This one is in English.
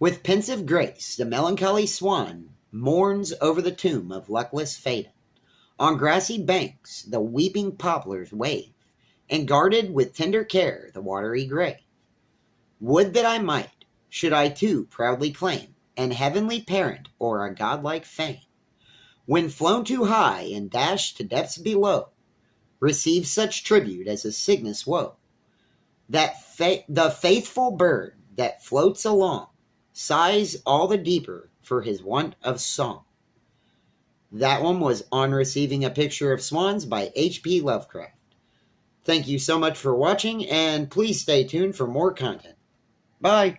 With pensive grace, the melancholy swan mourns over the tomb of luckless Phaeton. On grassy banks the weeping poplars wave, and guarded with tender care the watery grave. Would that I might, should I too proudly claim an heavenly parent or a godlike fame, when flown too high and dashed to depths below, receive such tribute as a Cygnus woe. That fa- the faithful bird that floats along sighs all the deeper for his want of song. That one was on receiving a picture of swans by H.P. Lovecraft. Thank you so much for watching, and please stay tuned for more content. Bye.